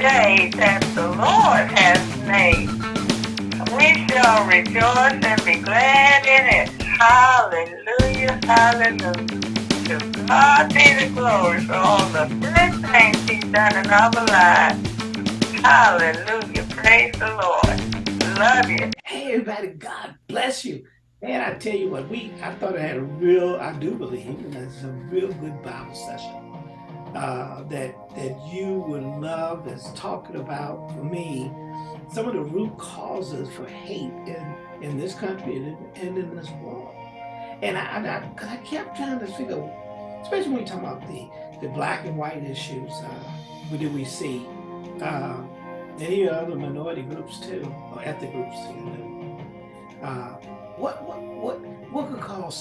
day that the Lord has made. We shall rejoice and be glad in it. Hallelujah, hallelujah. To God be the glory for all the good things he's done in our lives. Hallelujah, praise the Lord. Love you. Hey everybody, God bless you. And I tell you what, we I thought I had a real, I do believe, it's a real good Bible session uh, that that you would love is talking about for me some of the root causes for hate in in this country and in, and in this world. And I, I, I kept trying to figure, especially when you talk about the the black and white issues, uh, what do we see? Uh, any other minority groups too, or ethnic groups. Know, uh, what what what what could cause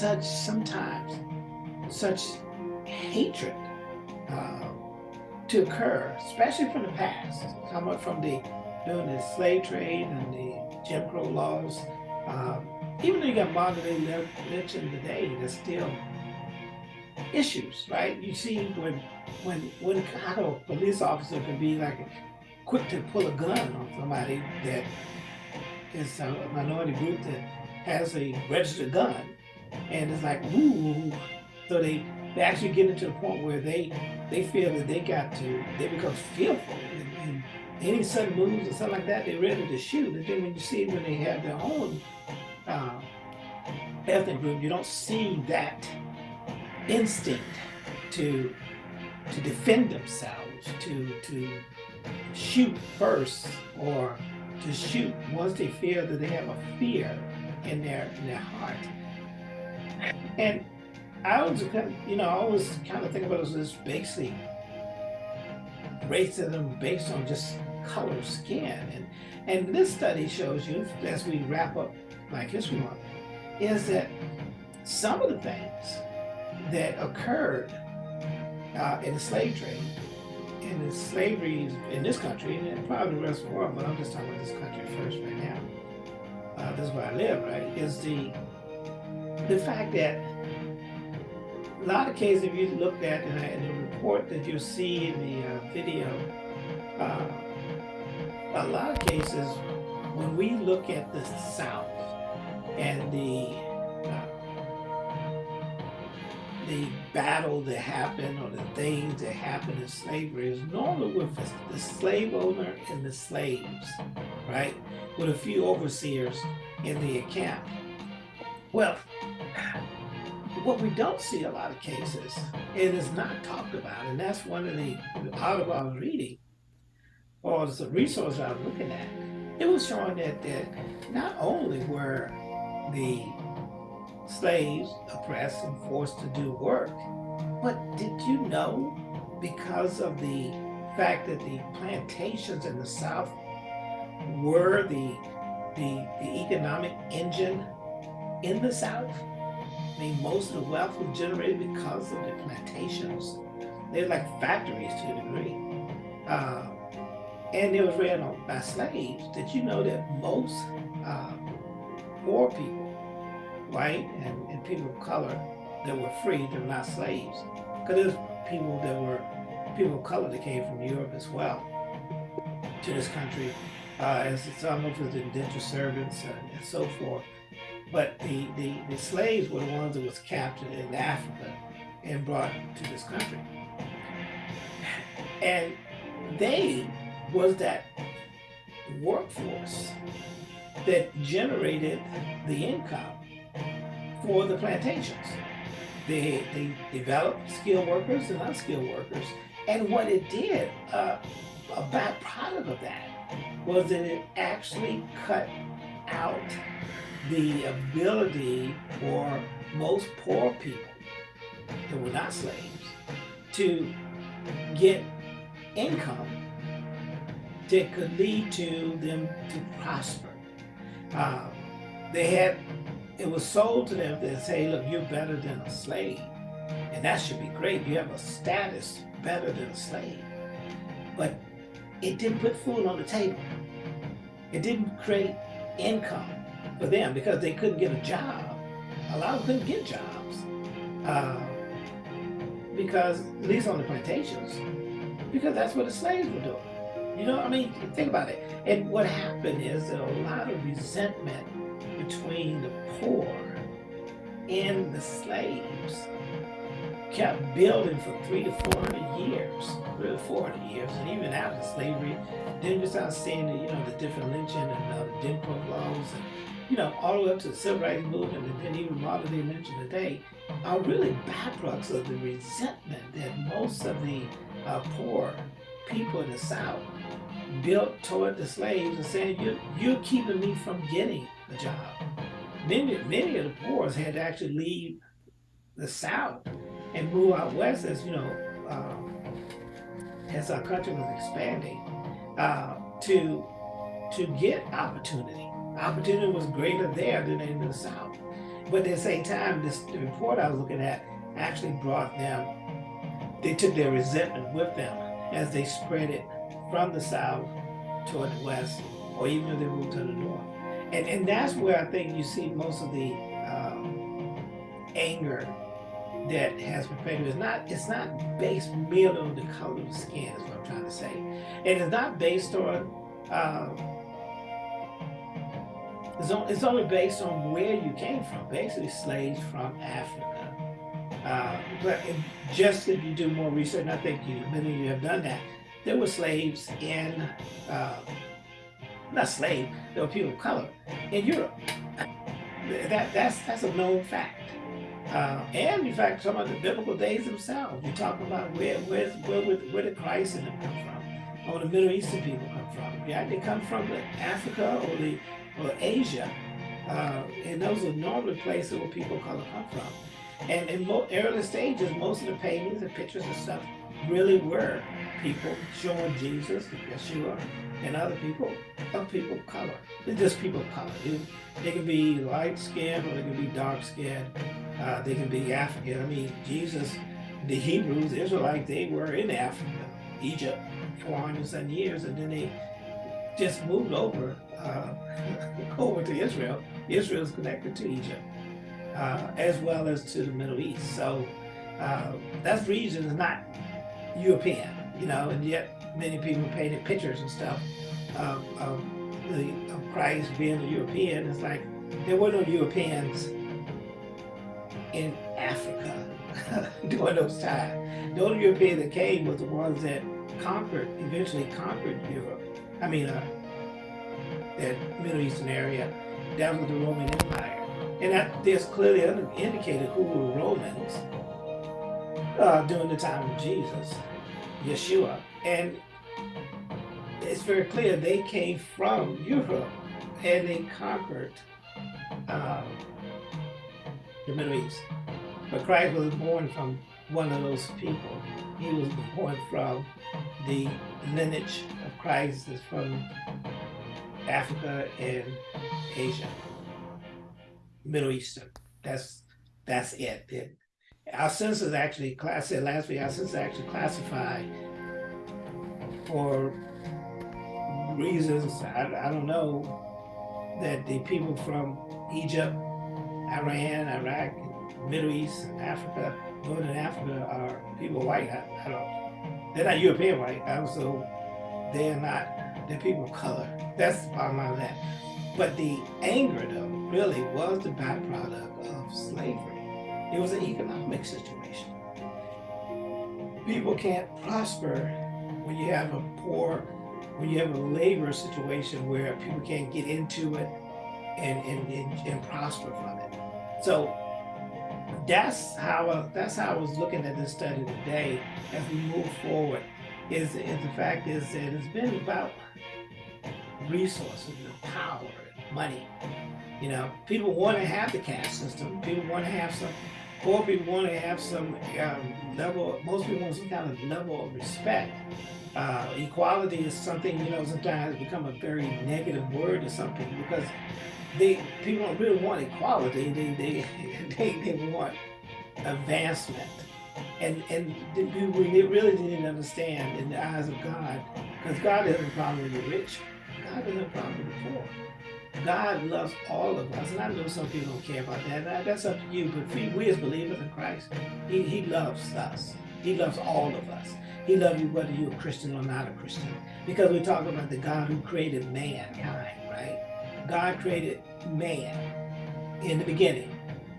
such sometimes such hatred uh, to occur, especially from the past, somewhat from the during the slave trade and the Jim Crow laws. Um, even though you got modern day lynching today, there's still issues, right? You see when when when how a police officer can be like quick to pull a gun on somebody that is a minority group that has a registered gun, and it's like ooh, so they they actually get into a point where they they feel that they got to they become fearful and, any sudden moves or something like that, they're ready to shoot. And then when you see when they have their own uh, ethnic group, you don't see that instinct to to defend themselves, to to shoot first, or to shoot once they feel that they have a fear in their in their heart. And I was, you know, I always kind of think about it as this basic racism based on just color skin. And, and this study shows you, as we wrap up Black History Month, is that some of the things that occurred uh, in the slave trade, in the slavery in this country, and probably the rest of the world, but I'm just talking about this country first right now. Uh, this is where I live, right? Is the the fact that a lot of cases, if you looked at in the report that you see in the uh, video, uh, a lot of cases, when we look at the South and the uh, the battle that happened or the things that happened in slavery is normally with the slave owner and the slaves, right? With a few overseers in the account. Well, what we don't see a lot of cases, and it is not talked about, and that's one of the articles I was reading, or the resource I was looking at, it was showing that, that not only were the slaves oppressed and forced to do work, but did you know because of the fact that the plantations in the South were the, the, the economic engine in the South? I mean, most of the wealth was generated because of the plantations. They're like factories to a degree. Uh, and it was ran on by slaves. Did you know that most uh, poor people, white and, and people of color that were free, they were not slaves. Because there's people that were people of color that came from Europe as well to this country. Uh, as some of the indentured servants and, and so forth. But the, the, the slaves were the ones that was captured in Africa and brought to this country. And they was that workforce that generated the income for the plantations. They, they developed skilled workers and unskilled workers. And what it did, uh, a byproduct of that, was that it actually cut out the ability for most poor people that were not slaves to get income that could lead to them to prosper. Uh, they had, it was sold to them that say, look, you're better than a slave. And that should be great. You have a status better than a slave. But it didn't put food on the table. It didn't create income for them because they couldn't get a job. A lot of them couldn't get jobs. Uh, because, at least on the plantations, because that's what the slaves were doing. You know, I mean, think about it. And what happened is that a lot of resentment between the poor and the slaves kept building for three to four hundred years, three to four hundred years, and even after slavery, then you start seeing the, you know, the different lynching and uh, the Jim Crow laws, and you know, all the way up to the civil rights movement, and then even modern day lynching today, are really byproducts of the resentment that most of the uh, poor people in the South built toward the slaves and saying, you're, you're keeping me from getting a job. Many, many of the poor had to actually leave the South and move out west as, you know, um, as our country was expanding uh, to, to get opportunity. Opportunity was greater there than in the South. But at the same time, this report I was looking at actually brought them, they took their resentment with them as they spread it from the south toward the west, or even if they moved to the north. And, and that's where I think you see most of the um, anger that has perpetuated. It's not, it's not based merely on the color of the skin, is what I'm trying to say. And it's not based on, uh, it's, on, it's only based on where you came from, basically slaves from Africa. Uh, but just if you do more research, and I think you, many of you have done that, there were slaves in, uh, not slave, there were people of color in Europe. That, that's, that's a known fact. Uh, and in fact, some of the biblical days themselves, you talk about where, where, where, where did Christ and them come from, or the Middle Eastern people come from. Yeah, they come from Africa or the or Asia, uh, and those are normally places where people of color come from. And in early stages, most of the paintings and pictures and stuff really were people showing Jesus, Yeshua, and other people, of people of color. They're just people of color. They, they can be light skinned or they can be dark skinned. Uh, they can be African. I mean, Jesus, the Hebrews, Israelites, they were in Africa, Egypt, 400 some years, and then they just moved over uh, over to Israel. Israel is connected to Egypt, uh, as well as to the Middle East. So uh, that region is not European, you know, and yet many people painted pictures and stuff of, of, the, of Christ being a European. It's like there were no Europeans in Africa during those times. The only European that came was the ones that conquered, eventually conquered Europe. I mean, uh, that Middle Eastern area down with the Roman Empire. And that, there's clearly indicated who were Romans uh, during the time of Jesus, Yeshua. And it's very clear they came from Europe and they conquered um, the Middle East. But Christ was born from one of those people. He was born from the lineage of Christ is from Africa and Asia, Middle Eastern. That's that's it. it our census actually, I said last week, our census actually classified for reasons, I, I don't know, that the people from Egypt, Iran, Iraq, Middle East, and Africa, Northern uh, Africa are people white. I, I don't, they're not European white, so they're not, they're people of color. That's the bottom line of that. But the anger, though, really was the byproduct of slavery. It was an economic situation. People can't prosper when you have a poor, when you have a labor situation where people can't get into it and, and, and, and prosper from it. So that's how uh, that's how I was looking at this study today as we move forward. Is, is the fact is that it's been about resources and power and money. You know, people want to have the caste system. People want to have some poor people want to have some um, level, most people want some kind of level of respect. Uh, equality is something, you know, sometimes become a very negative word to some people because they people don't really want equality. They they they, they want advancement, and and we really didn't understand in the eyes of God, because God doesn't problem with the rich, God doesn't problem with the poor. God loves all of us. And I know some people don't care about that. That's up to you. But we, we as believers in Christ, he, he loves us. He loves all of us. He loves you whether you're a Christian or not a Christian. Because we talk about the God who created mankind? God created man in the beginning.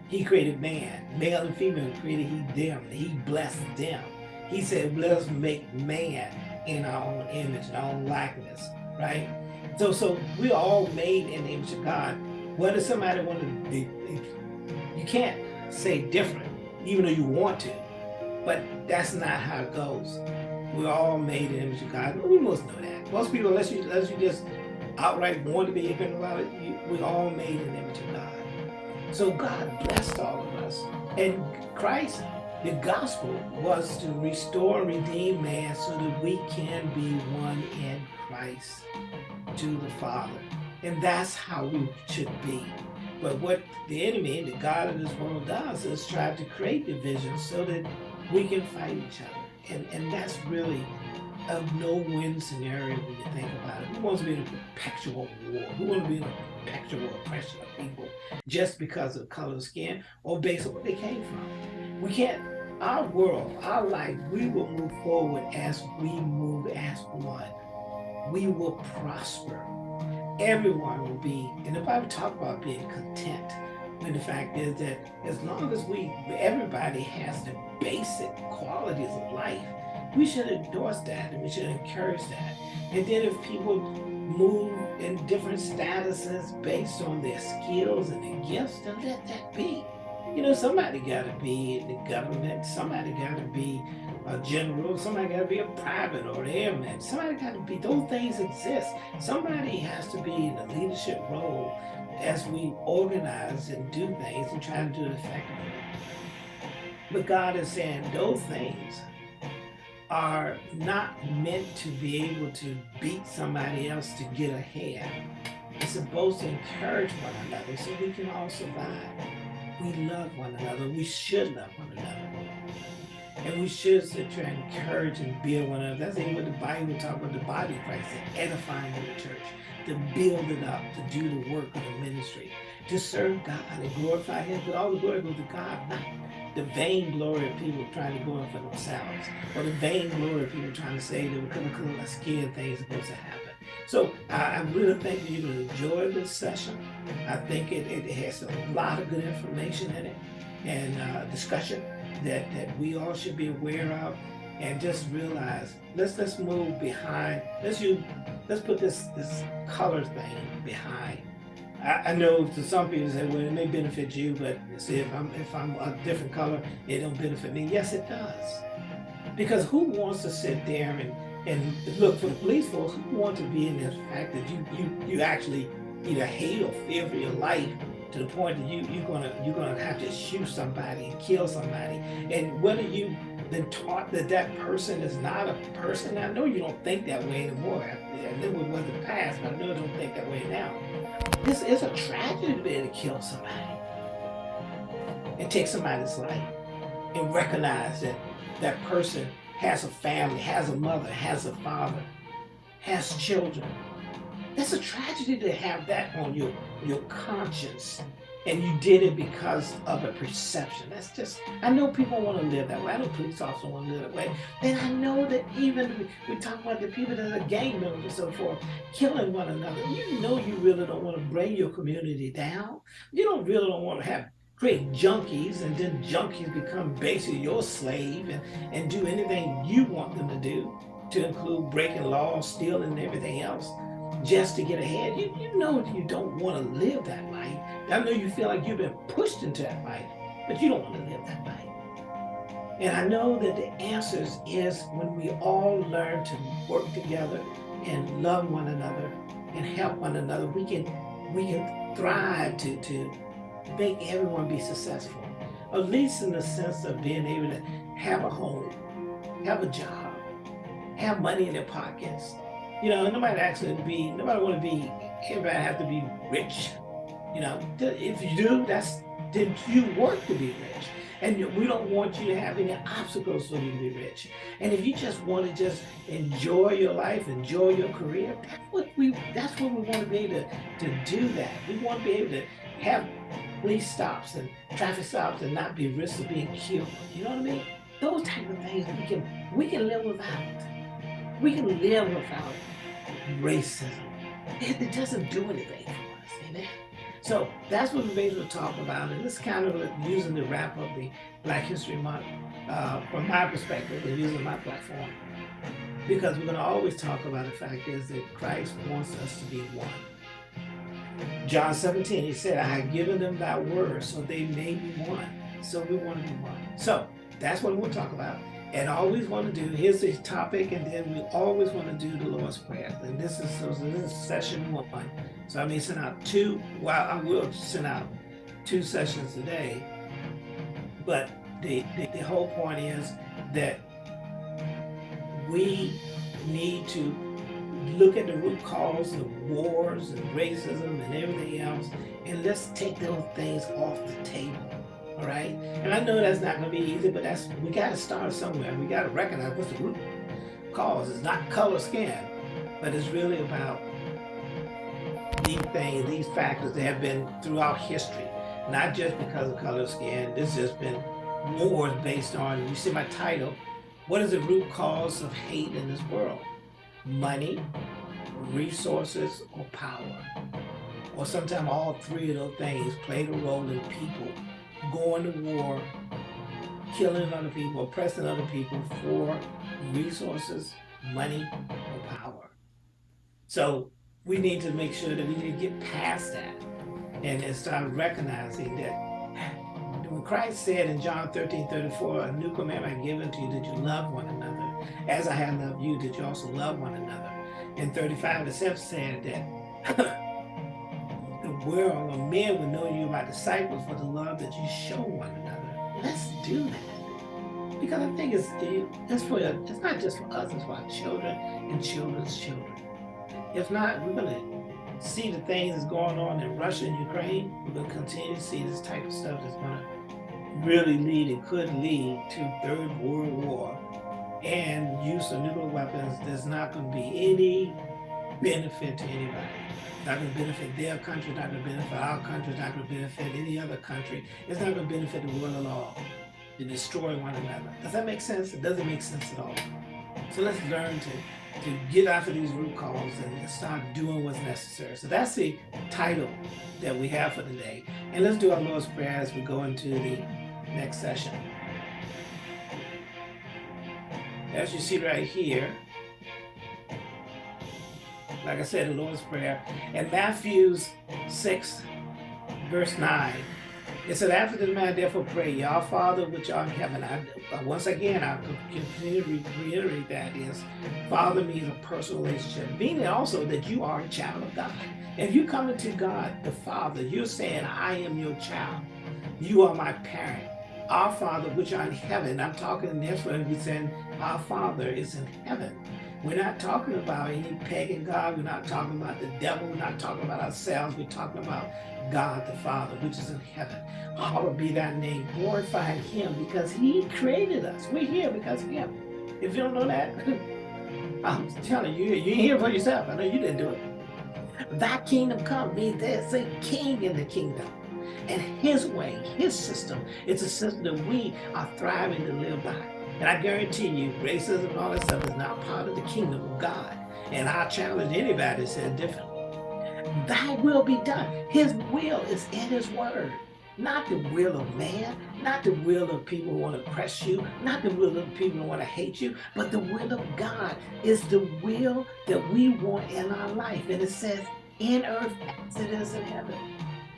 He created man, male and female created he them. He blessed them. He said, let us make man in our own image, our own likeness, right? So, so we're all made in the image of God. What Whether somebody want to be, you can't say different, even though you want to, but that's not how it goes. We're all made in the image of God. We must know that. Most people, unless you, unless you just outright want to be ignorant about it, we're all made in the image of God. So God blessed all of us. And Christ, the gospel was to restore and redeem man so that we can be one in Christ to the Father. And that's how we should be. But what the enemy, the God of this world does is try to create division so that we can fight each other. And, and that's really a no-win scenario when you think about it. Who wants to be in a perpetual war? Who wants to be in a perpetual oppression of people just because of color of skin or based on where they came from? We can't, our world, our life, we will move forward as we move as one. We will prosper. Everyone will be, and the Bible talk about being content. And the fact is that as long as we, everybody has the basic qualities of life, we should endorse that and we should encourage that. And then if people move in different statuses based on their skills and their gifts, then let that be. You know, somebody got to be in the government, somebody got to be a general, somebody got to be a private or an airman, somebody got to be, those things exist. Somebody has to be in a leadership role as we organize and do things and try to do it effectively. But God is saying those things are not meant to be able to beat somebody else to get ahead. It's supposed to encourage one another so we can all survive. We love one another. We should love one another. And we should sit and encourage and build one another. That's even what the Bible talks about the body of Christ, the edifying of the church, to build it up, to do the work of the ministry, to serve God and glorify Him. But all the glory goes to God, not the vain glory of people trying to go in for themselves, or the vain glory of people trying to say that we're going to scare things supposed to happen. So I, really think you're going to enjoy this session. I think it, it has a lot of good information in it and uh, discussion that, that we all should be aware of and just realize let's let's move behind let's you let's put this this color thing behind I, know to some people say, well, it may benefit you, but see, if I'm if I'm a different color, it don't benefit me. Yes, it does. Because who wants to sit there and and look for the police force? Who want to be in the fact that you you you actually either hate or fear for your life to the point that you you're gonna you're gonna have to shoot somebody and kill somebody, and whether you been taught that that person is not a person. I know you don't think that way anymore. I, I with what the past, but I know you don't think that way now. This is a tragedy to be able to kill somebody and take somebody's life and recognize that that person has a family, has a mother, has a father, has children. That's a tragedy to have that on your, your conscience and you did it because of a perception. That's just, I know people want to live that way. I know police officers want to live that way. And I know that even, we, talk about the people that are gang members and so forth, killing one another. You know you really don't want to bring your community down. You don't really don't want to have create junkies and then junkies become basically your slave and, and do anything you want them to do to include breaking laws, stealing and everything else just to get ahead. You, you know you don't want to live that life. I know you feel like you've been pushed into that life, but you don't want to live that life. And I know that the answers is when we all learn to work together and love one another and help one another, we can we can thrive to, to make everyone be successful. At least in the sense of being able to have a home, have a job, have money in their pockets, you know, nobody actually be, nobody want to be, everybody have to be rich. You know, if you do, that's, then you work to be rich. And we don't want you to have any obstacles for you to be rich. And if you just want to just enjoy your life, enjoy your career, that's what we, that's what we want to be able to, to do that. We want to be able to have police stops and traffic stops and not be risk of being killed. You know what I mean? Those type of things we can we can live without. We can live without racism. It, it doesn't do anything for us, amen. So that's what going to talk about, and this kind of using the wrap of the Black History Month uh, from my perspective and using my platform. Because we're going to always talk about the fact is that Christ wants us to be one. John 17, he said, I have given them thy word so they may be one. So we want to be one. So that's what we'll talk about. And always want to do, here's the topic, and then we always want to do the Lord's Prayer. And this is, this is session one. So I may send out two, well, I will send out two sessions a day. But the, the, the whole point is that we need to look at the root cause of wars and racism and everything else, and let's take those things off the table. All right, and I know that's not going to be easy, but that's we got to start somewhere. We got to recognize what's the root cause. It's not color skin, but it's really about these things, these factors that have been throughout history, not just because of color skin. This has been wars based on. You see my title. What is the root cause of hate in this world? money, resources, or power. Or sometimes all three of those things played a role in people going to war, killing other people, oppressing other people for resources, money, or power. So we need to make sure that we need to get past that and start recognizing that when Christ said in John 13, 34, a new commandment I've given to you that you love one another as I have loved you, that you also love one another. In 35, the self said that world or men will know you by disciples for the love that you show one another. Let's do that. Because I think it's, it's for it's not just for us, it's for our children and children's children. If not, we're going to see the things that's going on in Russia and Ukraine. We're going to continue to see this type of stuff that's going to really lead and could lead to third world war and use of nuclear weapons, there's not going to be any benefit to anybody. Not going to benefit their country, not going to benefit our country, it's not going to benefit any other country. It's not going to benefit the world at all to destroy one another. Does that make sense? It doesn't make sense at all. So let's learn to, to get after these root causes and start doing what's necessary. So that's the title that we have for today. And let's do our Lord's Prayer as we go into the next session as you see right here, like I said, the Lord's Prayer, and Matthew's 6, verse 9, it said, after the man therefore pray, Our Father which art in heaven. I, uh, once again, I continue to reiterate that is, Father means a personal relationship, meaning also that you are a child of God. If you come into God, the Father, you're saying, I am your child. You are my parent our Father which are in heaven. I'm talking in this one, we saying our Father is in heaven. We're not talking about any pagan God. We're not talking about the devil. We're not talking about ourselves. We're talking about God the Father, which is in heaven. Hallowed be that name. Glorifying him because he created us. We're here because of him. If you don't know that, I'm telling you, you ain't here for yourself. I know you didn't do it. That kingdom come means there's a king in the kingdom. And his way, his system, it's a system that we are thriving to live by. And I guarantee you, racism and all that stuff is not part of the kingdom of God. And I challenge anybody to say different. Thy will be done. His will is in his word. Not the will of man, not the will of people who want to oppress you, not the will of people who want to hate you, but the will of God is the will that we want in our life. And it says, in earth as it is in heaven.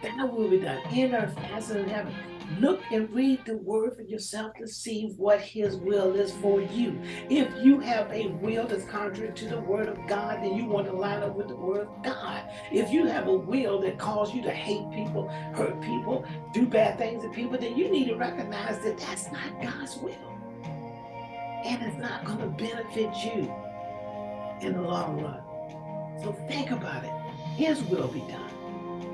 That will be done in earth as in heaven. Look and read the word for yourself to see what his will is for you. If you have a will that's contrary to the word of God, then you want to line up with the word of God. If you have a will that calls you to hate people, hurt people, do bad things to people, then you need to recognize that that's not God's will. And it's not going to benefit you in the long run. So think about it. His will be done.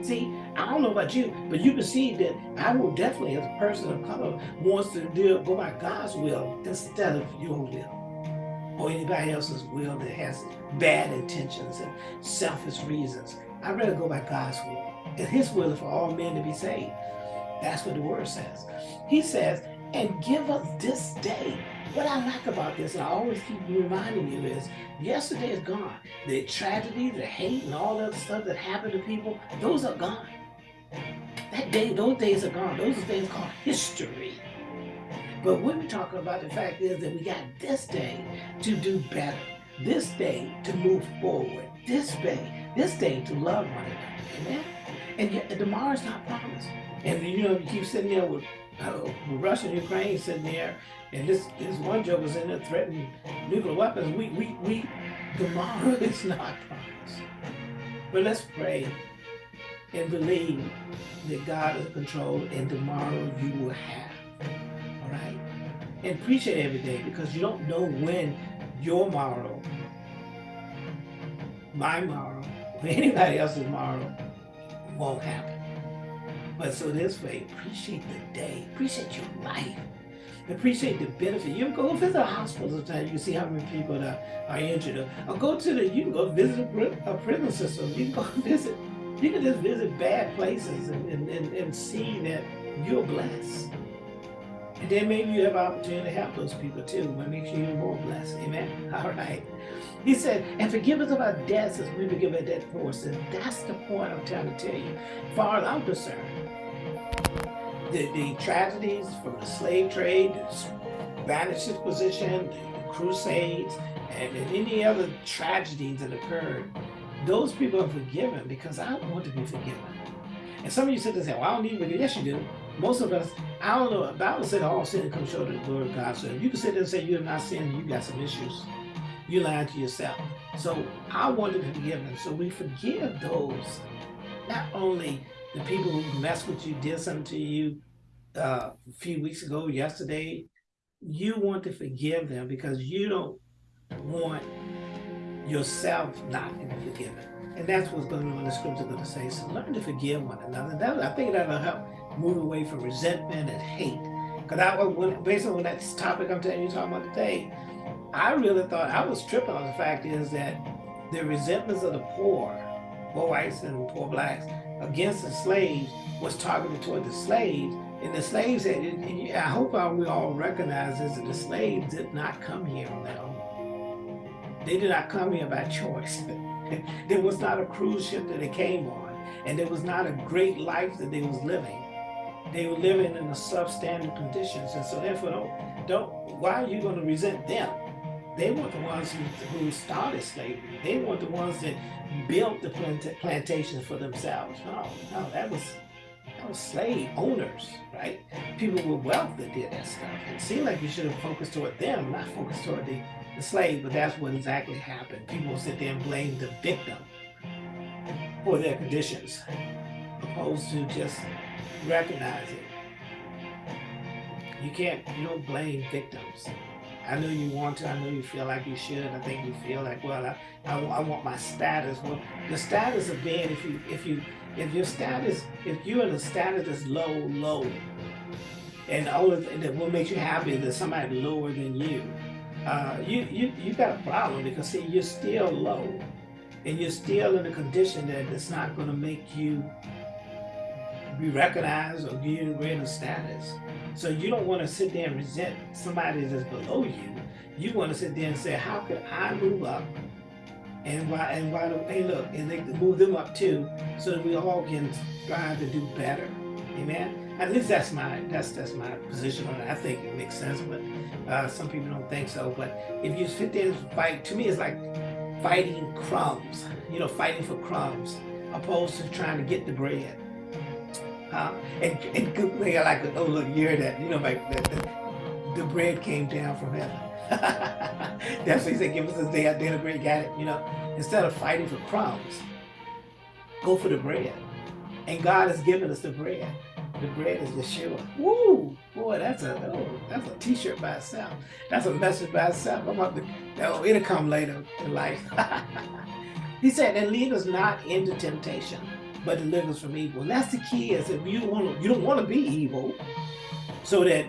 See, I don't know about you, but you can see that I will definitely, as a person of color, wants to go by God's will instead of your will or anybody else's will that has bad intentions and selfish reasons. I'd rather go by God's will. And his will is for all men to be saved. That's what the word says. He says, and give us this day. What I like about this, and I always keep reminding you, is yesterday is gone. The tragedy, the hate, and all other stuff that happened to people, those are gone. That day, those days are gone. Those are days called history. But what we're talking about, the fact is that we got this day to do better. This day to move forward. This day, this day to love one another. Amen? And yet tomorrow's not promised. And you know, you keep sitting there with, uh, Russia and Ukraine sitting there, and this this one joke was in there threatening nuclear weapons. We we we tomorrow is not promised. But let's pray and believe that God is in control, and tomorrow you will have. All right, and appreciate every day because you don't know when your tomorrow, my tomorrow, or anybody else's tomorrow won't happen. But so this way, appreciate the day, appreciate your life, appreciate the benefit. You go visit a hospital sometimes, you can see how many people are, are injured. Or go to the, you can go visit a, prison system, you can go visit, you can just visit bad places and, and, and, and see that you're blessed. And then maybe you have opportunity to help those people too. What makes you even more blessed. Amen. All right. He said, and forgive us of our debts as we forgive our debt. And that's the point I'm trying to tell you. Far as I'm concerned, the, the tragedies from the slave trade, the Spanish Inquisition, the, the Crusades, and, and any other tragedies that occurred, those people are forgiven because I want to be forgiven. And some of you sit there and say, well, I don't need forgiveness. Yes, you do. Most of us, I don't know, the Bible said all sin comes short of the glory of God. So if you can sit there and say you have not sinned, you got some issues. You lying to yourself. So I want to be forgiven. So we forgive those, not only the people who messed with you, did something to you uh, a few weeks ago, yesterday, you want to forgive them because you don't want yourself not to be forgiven. And that's what's going on in the scripture going to say. So learn to forgive one another. That, I think that'll help move away from resentment and hate. Because I, when, based on that topic I'm telling you talking about today, I really thought I was tripping on the fact is that the resentments of the poor, poor whites and poor blacks, against the slaves was targeted toward the slaves. And the slaves said, and I hope we all recognize this, that the slaves did not come here on their own. They did not come here by choice. there was not a cruise ship that they came on. And there was not a great life that they was living. They were living in the substandard conditions. And so therefore, don't, don't why are you going to resent them? They weren't the ones who, who started slavery. They weren't the ones that built the plant plantations for themselves. No, no, that was that was slave owners, right? People with wealth that did that stuff. It seemed like you should have focused toward them, not focused toward the, the slave, but that's what exactly happened. People sit there and blame the victim for their conditions, opposed to just recognizing. You can't, you don't blame victims. I know you want to, I know you feel like you should. I think you feel like, well, I, I, I want my status. Well, the status of being, if you, if you, if your status, if you're in a status that's low, low, and all of, and what makes you happy is that somebody lower than you, uh, you, you, you got a problem because see, you're still low and you're still in a condition that it's not going to make you be recognized or you greater status. So you don't want to sit there and resent somebody that's below you. You want to sit there and say, how can I move up? And why, and why don't, hey look, and they move them up too, so that we all can strive to do better. Amen? At least that's my, that's, that's my position on it. I think it makes sense, but uh, some people don't think so. But if you sit there and fight, to me it's like fighting crumbs, you know, fighting for crumbs, opposed to trying to get the bread. And, and they like, oh look, you're that, you know, like the, the, the bread came down from heaven. That's what he said, give us a day our daily bread, got it, you know. Instead of fighting for crumbs, go for the bread. And God has given us the bread. The bread is Yeshua. Woo! Boy, that's a oh, that's a t-shirt by itself. That's a message by itself. I'm about to, oh, it'll come later in life. he said, and lead us not into temptation, but deliver us from evil. And that's the key is if you want to, you don't want to be evil. So that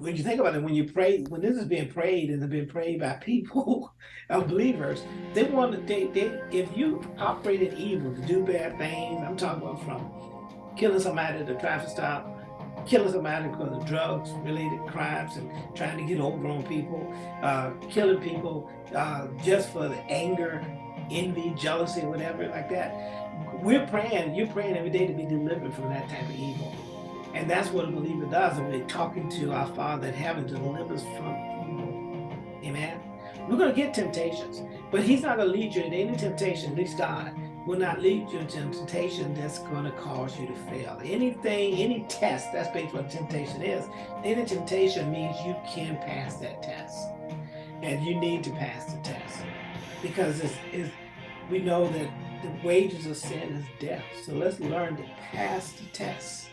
when you think about it, when you pray, when this is being prayed and it's being prayed by people, believers, they want to, they, they, if you operate in evil to do bad things, I'm talking about from killing somebody at a traffic stop, killing somebody because of drugs related crimes and trying to get over on people, uh, killing people uh, just for the anger, envy, jealousy, whatever like that. We're praying, you're praying every day to be delivered from that type of evil. And that's what a believer does. And we're talking to our Father in heaven to deliver us from evil. Amen. We're going to get temptations, but He's not going to lead you into any temptation, at least God will not lead you into temptation that's going to cause you to fail. Anything, any test, that's basically what temptation is. Any temptation means you can pass that test. And you need to pass the test. Because it's, it's, we know that the wages of sin is death. So let's learn to pass the test.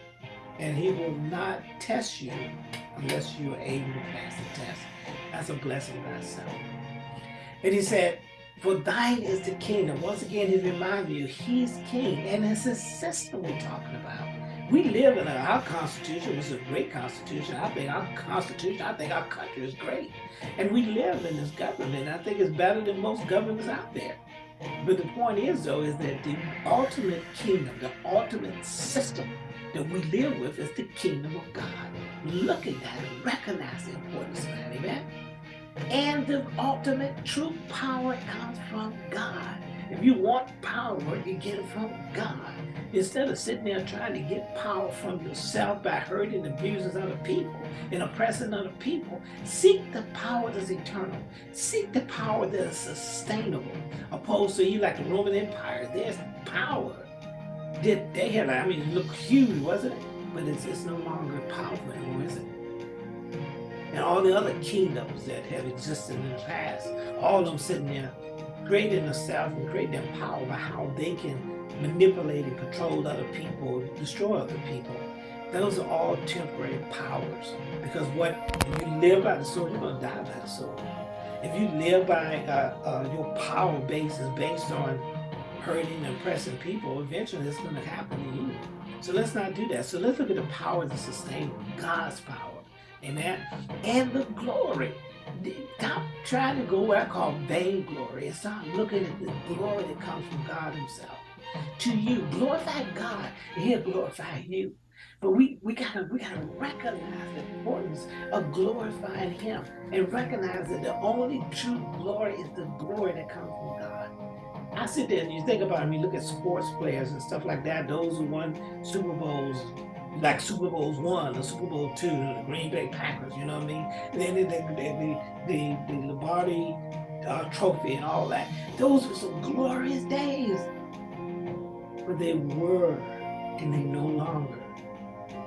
And he will not test you unless you are able to pass the test. That's a blessing by itself. And he said, for thine is the kingdom. Once again, he reminds you, he's king. And it's his system we're talking about. We live in a, our constitution, is a great constitution. I think our constitution, I think our country is great. And we live in this government. I think it's better than most governments out there. But the point is, though, is that the ultimate kingdom, the ultimate system that we live with is the kingdom of God. Look at that and recognize the importance of that, amen? And the ultimate true power comes from God. If you want power, you get it from God. Instead of sitting there trying to get power from yourself by hurting and abusing other people and oppressing other people, seek the power that is eternal. Seek the power that is sustainable. Opposed to you like the Roman Empire, there's power. Did they had, I mean, look huge, wasn't it? But it's, it's no longer powerful anymore, is it? and all the other kingdoms that have existed in the past, all of them sitting there creating themselves and creating their power by how they can manipulate and control other people, destroy other people. Those are all temporary powers. Because what if you live by the sword, you're gonna die by the sword. If you live by uh, uh, your power base is based on hurting and oppressing people, eventually it's gonna happen to you. So let's not do that. So let's look at the power that sustains God's power. Amen. And the glory. Stop trying to go where I call vainglory and start looking at the glory that comes from God himself. To you, glorify God, and he'll glorify you. But we, we gotta we gotta recognize the importance of glorifying him and recognize that the only true glory is the glory that comes from God. I sit there and you think about it, I mean, look at sports players and stuff like that, those who won Super Bowls, like Super Bowls one or Super Bowl two, the Green Bay Packers, you know what I mean? Then the the the, the, the Lombardi uh, Trophy and all that. Those were some glorious days, but they were, and they no longer.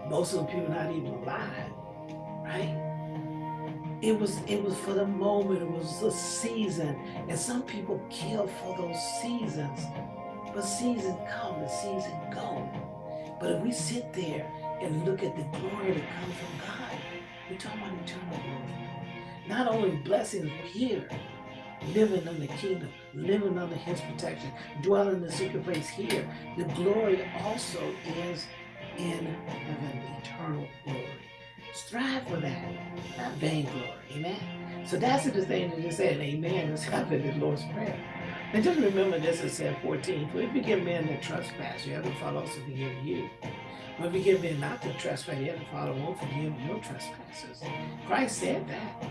Most of the people not even alive, right? It was it was for the moment. It was a season, and some people kill for those seasons. But seasons come and seasons go. But if we sit there and look at the glory that comes from God, we're talking about eternal glory. Not only blessings here, living in the kingdom, living under his protection, dwelling in the secret place here, the glory also is in heaven, eternal glory. Strive for that, not vainglory. Amen. So that's the thing that just said, Amen, is happening in the Lord's Prayer. And just remember this, said 14, for if you give men their trespass, you have the Father also forgive you. If you give men not the trespass, have the Father won't forgive your trespasses. Christ said that.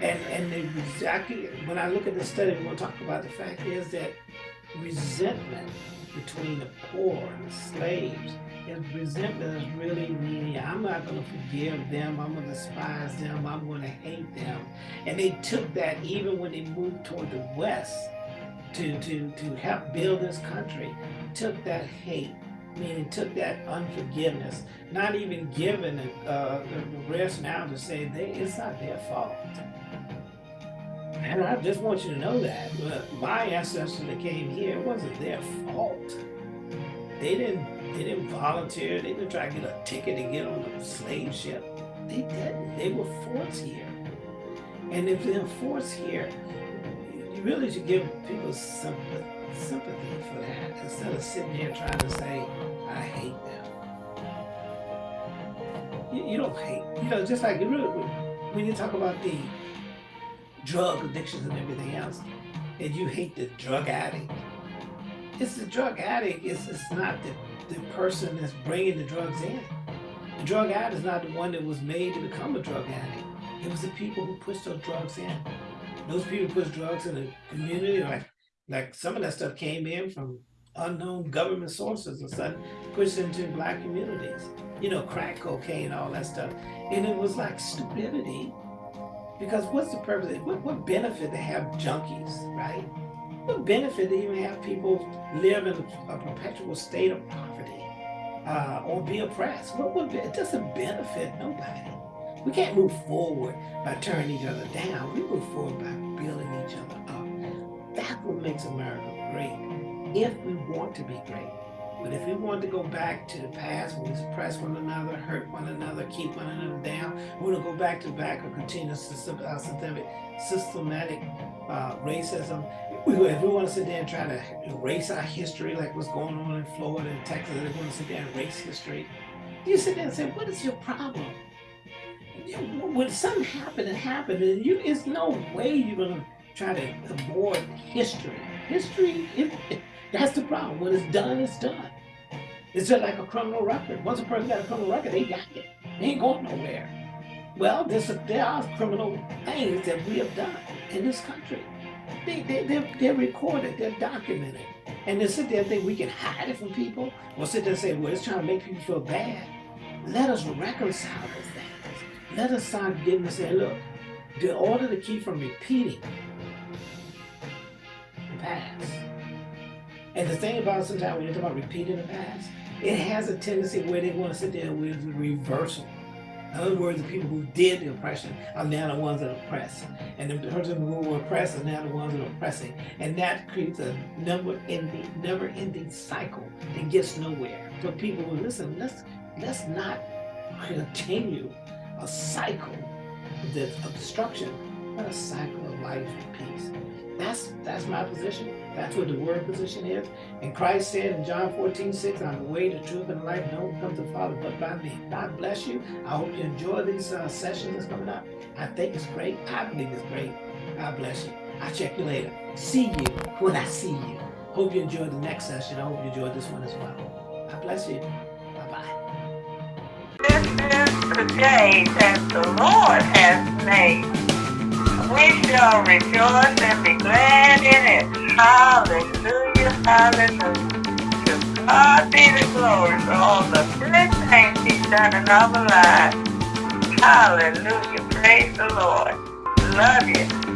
And and exactly when I look at the study, we'll talk about the fact is that resentment between the poor and the slaves is resentment is really meaning I'm not going to forgive them, I'm going to despise them, I'm going to hate them. And they took that even when they moved toward the west to, to, to help build this country, took that hate, meaning took that unforgiveness, not even giving uh, the rest now to say they, it's not their fault. And I just want you to know that. But my ancestors that came here, it wasn't their fault. They didn't they didn't volunteer. They didn't try to get a ticket to get on a slave ship. They didn't. They were forced here. And if they're forced here, you really should give people some sympathy for that instead of sitting here trying to say, I hate them. You, you don't hate, you know, just like you really, when you talk about the drug addictions and everything else, and you hate the drug addict, it's the drug addict, it's, it's not the, the person that's bringing the drugs in. The drug addict is not the one that was made to become a drug addict. It was the people who pushed those drugs in. Those people pushed drugs in the community, like like some of that stuff came in from unknown government sources or something, pushed into black communities. You know, crack cocaine, all that stuff. And it was like stupidity. Because what's the purpose? What, what benefit to have junkies, right? What benefit to even have people live in a, perpetual state of poverty uh, or be oppressed? What would it doesn't benefit nobody. We can't move forward by turning each other down. We move forward by building each other up. That's what makes America great. If we want to be great. But if we want to go back to the past, we suppress one another, hurt one another, keep one another down, we want to go back to back or continue uh, systematic, systematic uh, racism. If we want to sit there and try to erase our history, like what's going on in Florida and Texas, if we want to sit there and erase history, you sit there and say, what is your problem? when something happened and happened, and you, there's no way you're gonna try to avoid history. History, it, it, that's the problem. When it's done, it's done. It's just like a criminal record. Once a person got a criminal record, they got it. They ain't going nowhere. Well, there's a, there are criminal things that we have done in this country. They, they, they're, they're recorded, they're documented. And they sit there and think we can hide it from people, or sit there and say, well, it's trying to make people feel bad. Let us reconcile those let us start getting to say, look, in order to keep from repeating the past. And the thing about sometimes when you talk about repeating the past, it has a tendency where they want to sit there with reversal. In other words, the people who did the oppression are now the ones that oppress. And the person who were oppressed are now the ones that are oppressing. And that creates a never-ending, never-ending cycle that gets nowhere. So people will listen, let's let's not continue a cycle of destruction, but a cycle of life and peace. That's that's my position. That's what the word position is. And Christ said in John 14, 6, I'm the way, the truth, and the life. No one comes to the Father but by me. God bless you. I hope you enjoy these uh, sessions that's coming up. I think it's great. I believe it's great. God bless you. I'll check you later. See you when I see you. Hope you enjoyed the next session. I hope you enjoyed this one as well. God bless you. Bye-bye. This is the day that the Lord has made. We shall rejoice and be glad in it. Hallelujah, hallelujah. To God be the glory for all the good things he's done in our lives. Hallelujah, praise the Lord. Love you.